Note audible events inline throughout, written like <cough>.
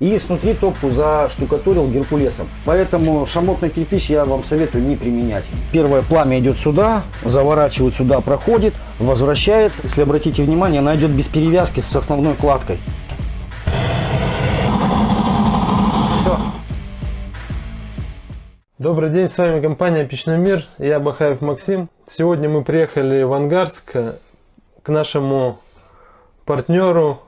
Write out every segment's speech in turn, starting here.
И снутри топку заштукатурил геркулесом. Поэтому шамотный кирпич я вам советую не применять. Первое пламя идет сюда, заворачивает сюда, проходит, возвращается. Если обратите внимание, она идет без перевязки с основной кладкой. Все. Добрый день, с вами компания Печной мир, я Бахаев Максим. Сегодня мы приехали в Ангарск к нашему партнеру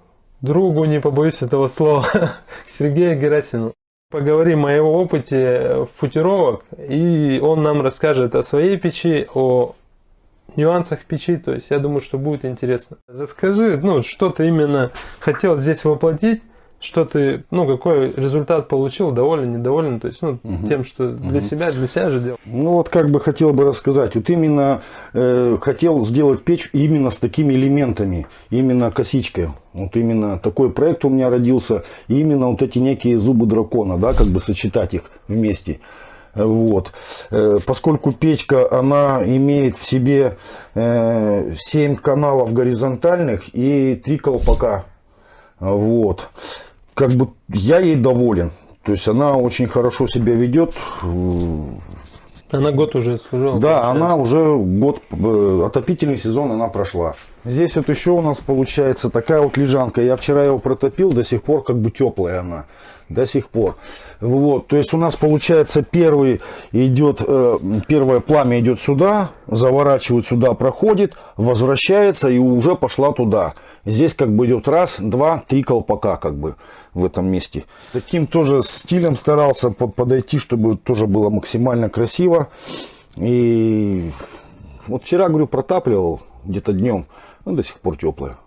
другу, не побоюсь этого слова, <laughs> Сергею Герасину. Поговорим о его опыте футировок, и он нам расскажет о своей печи, о нюансах печи, то есть я думаю, что будет интересно. Расскажи, ну, что ты именно хотел здесь воплотить, что ты, ну, какой результат получил, доволен, недоволен, то есть, ну, угу. тем, что для угу. себя, для себя же делал. Ну, вот как бы хотел бы рассказать, вот именно э, хотел сделать печь именно с такими элементами, именно косичкой, вот именно такой проект у меня родился, и именно вот эти некие зубы дракона, да, как бы сочетать их вместе. Вот. Э, поскольку печка, она имеет в себе 7 э, каналов горизонтальных и 3 колпака. Вот как бы я ей доволен. То есть она очень хорошо себя ведет. Она год уже служила? Да, получается. она уже год, э, отопительный сезон она прошла. Здесь вот еще у нас получается такая вот лежанка. Я вчера его протопил, до сих пор как бы теплая она. До сих пор. Вот, то есть у нас получается первый идет, э, первое пламя идет сюда, заворачивает сюда, проходит, возвращается и уже пошла туда. Здесь как бы идет раз, два, три колпака как бы в этом месте. Таким тоже стилем старался подойти, чтобы тоже было максимально красиво. И вот вчера, говорю, протапливал где-то днем, ну, до сих пор теплая.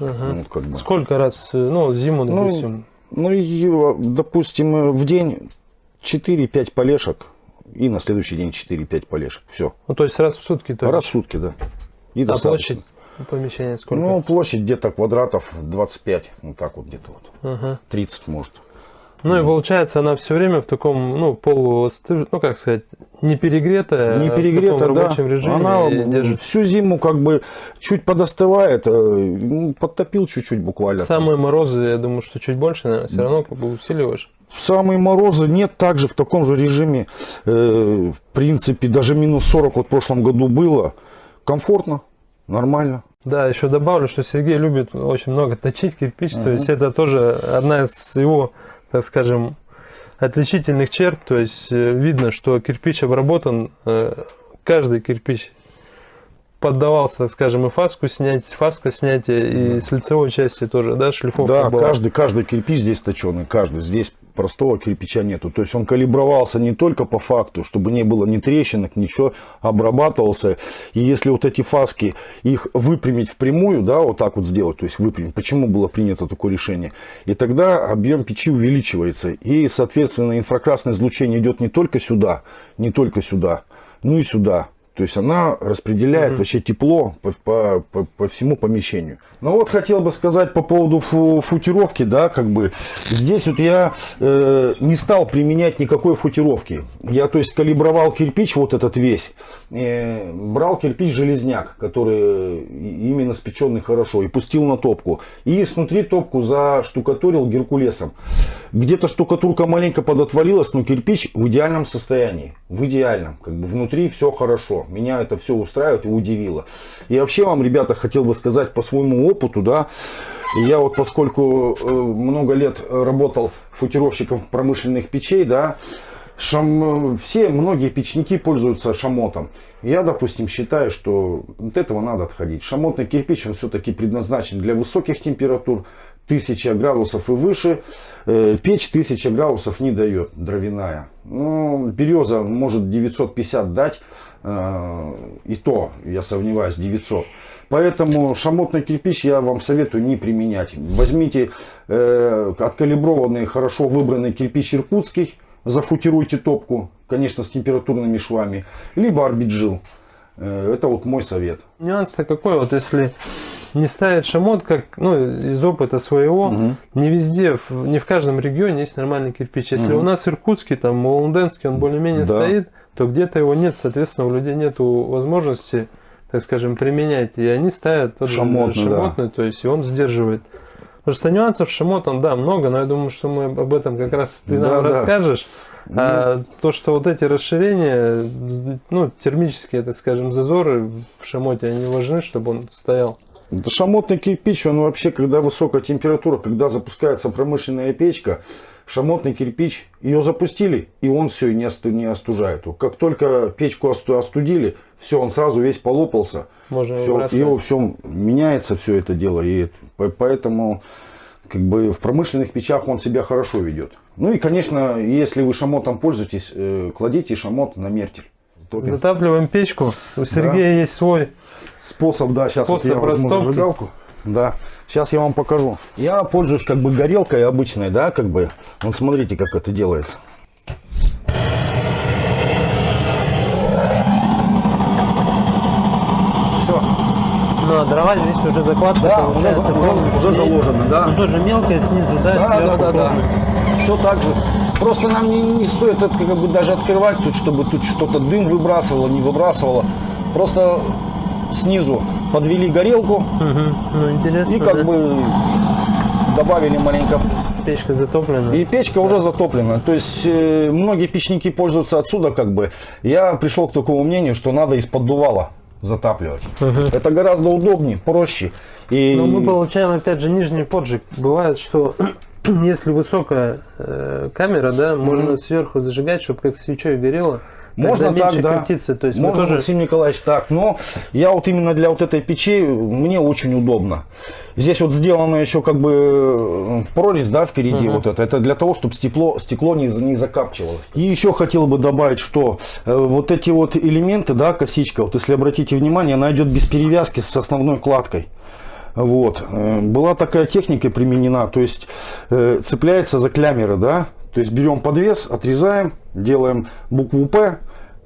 Угу. Вот, как бы. Сколько раз, ну, зиму, ну, допустим? Ну, ну и, допустим, в день 4-5 полешек, и на следующий день 4-5 полешек. Все. Ну, то есть раз в сутки? То раз в сутки, да. И а площадь? Помещение сколько? Ну, площадь где-то квадратов 25, вот так вот где-то вот. Ага. 30 может. Ну и получается она все время в таком, ну, полу, ну как сказать, не перегретая, не перегретая, в да. рабочем режиме. Она держит. всю зиму как бы чуть подостывает, э, ну, подтопил чуть-чуть буквально. Самые морозы, я думаю, что чуть больше, наверное, все равно как бы усиливаешь. В самые морозы нет, также в таком же режиме, э, в принципе, даже минус 40 вот в прошлом году было, комфортно, нормально. Да, еще добавлю, что Сергей любит очень много точить кирпич, -huh. то есть это тоже одна из его, так скажем, отличительных черт, то есть э, видно, что кирпич обработан, э, каждый кирпич поддавался, скажем, и фаску снять, фаска снятия, и с лицевой части тоже, да, шлифовка Да, была. каждый, каждый кирпич здесь точеный, каждый. Здесь простого кирпича нету. То есть он калибровался не только по факту, чтобы не было ни трещинок, ничего, обрабатывался. И если вот эти фаски, их выпрямить впрямую, да, вот так вот сделать, то есть выпрямить, почему было принято такое решение? И тогда объем печи увеличивается. И, соответственно, инфракрасное излучение идет не только сюда, не только сюда, ну и сюда. То есть она распределяет угу. вообще тепло по, по, по, по всему помещению. Ну вот хотел бы сказать по поводу фу футировки, да, как бы здесь вот я э, не стал применять никакой футировки. Я, то есть, калибровал кирпич вот этот весь, э, брал кирпич железняк, который именно спеченный хорошо, и пустил на топку. И снутри топку заштукатурил геркулесом. Где-то штукатурка маленько подотвалилась, но кирпич в идеальном состоянии. В идеальном, как бы внутри все хорошо меня это все устраивает и удивило. И вообще вам, ребята, хотел бы сказать по своему опыту, да, я вот поскольку э, много лет работал футировщиком промышленных печей, да, Шам... Все, многие печники пользуются шамотом. Я, допустим, считаю, что от этого надо отходить. Шамотный кирпич, он все-таки предназначен для высоких температур, 1000 градусов и выше. Э, печь 1000 градусов не дает, дровяная. Ну, береза может 950 дать, э, и то, я сомневаюсь, 900. Поэтому шамотный кирпич я вам советую не применять. Возьмите э, откалиброванный, хорошо выбранный кирпич иркутский, зафутируйте топку, конечно, с температурными швами, либо арбиджил. Это вот мой совет. Нюанс-то какой, вот если не ставить шамот, как ну, из опыта своего, угу. не везде, не в каждом регионе есть нормальный кирпич. Если угу. у нас иркутский, там, Молонденский, он более-менее да. стоит, то где-то его нет, соответственно, у людей нет возможности, так скажем, применять. И они ставят тот шамотный, шамотный да. то есть и он сдерживает. Потому что нюансов шамотом, да, много, но я думаю, что мы об этом как раз ты нам Да, расскажешь. А то, что вот эти расширения, ну, термические, так скажем, зазоры в шамоте, они важны, чтобы он стоял. Да шамотный кирпич, он вообще, когда высокая температура, когда запускается промышленная печка, шамотный кирпич, ее запустили, и он все не, осту- не остужает. Как только печку осту- остудили, все, он сразу весь полопался. Можно его Все, бросать. его все меняется все это дело, и по- поэтому как бы в промышленных печах он себя хорошо ведет. Ну и, конечно, если вы шамотом пользуетесь, э, кладите шамот на мертель. Затапливаем печку. У Сергея есть свой. Способ, да, сейчас вот я Способ возьму растопки. зажигалку. Да, сейчас я вам покажу. Я пользуюсь как бы горелкой обычной, да, как бы. Вот смотрите, как это делается. Все, а дрова здесь уже закладка Да, получается уже- уже- уже есть. заложено, да. Ну, тоже мелкая снизу, да, да, да, да, да. Все так же. Просто нам не, не стоит это как бы даже открывать тут, чтобы тут что-то дым выбрасывало, не выбрасывало. Просто снизу подвели горелку Мгм. Ну, интересно. и как да. бы добавили маленько Печка затоплена. И печка уже затоплена. То есть э, многие печники пользуются отсюда как бы. Я пришел к такому мнению, что надо из-под дувала затапливать. Это гораздо удобнее, проще. И Но мы получаем, опять же, нижний поджиг. Бывает, что <clears throat> если высокая э, камера, да, можно сверху зажигать, чтобы как свечой горело. Можно так, да. крутиться. То есть Можно, тоже... Максим Николаевич, так. Но я вот именно для вот этой печи, мне очень удобно. Здесь вот сделана еще как бы э, прорезь, да, впереди вот это. Это для того, чтобы стекло, стекло не, не закапчивалось. И еще хотел бы добавить, что э, вот эти вот элементы, да, косичка, вот если обратите внимание, она идет без перевязки с основной кладкой. Вот. Э, Была такая техника применена, то есть э, цепляется за клямеры, да, то есть берем подвес, отрезаем, делаем букву П,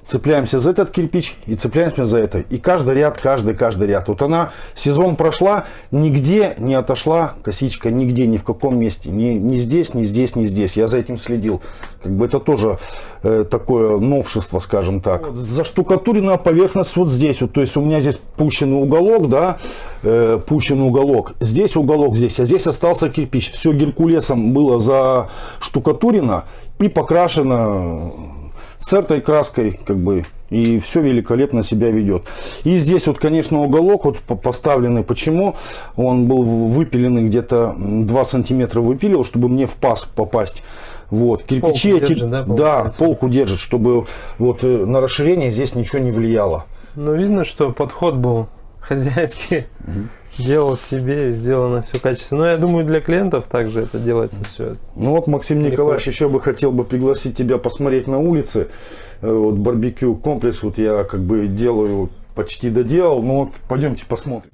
цепляемся за этот кирпич и цепляемся за это. И каждый ряд, каждый, каждый ряд. Вот она сезон прошла, нигде не отошла косичка, нигде, ни в каком месте. Ни, ни здесь, ни здесь, ни здесь. Я за этим следил. Как бы это тоже э, такое новшество, скажем так. Вот заштукатуренная поверхность вот здесь. Вот, то есть у меня здесь пущенный уголок, да, э, пущенный уголок. Здесь уголок здесь, а здесь остался кирпич. Все геркулесом было заштукатурено и покрашено с этой краской, как бы, и все великолепно себя ведет. И здесь вот, конечно, уголок вот по- поставленный. Почему? Он был выпиленный где-то 2 сантиметра выпиливал, чтобы мне в паз попасть. Вот, кирпичи Полку эти, держит, да, да, получается? полку держит, чтобы вот э, на расширение здесь ничего не влияло. Ну, видно, что подход был хозяйский. Делал себе и сделано все качественно. Но я думаю, для клиентов также это делается все. Ну вот, Максим Легко. Николаевич, еще бы хотел бы пригласить тебя посмотреть на улице. Э, Вот барбекю комплекс, вот я как бы делаю, почти доделал, но вот пойдемте посмотрим.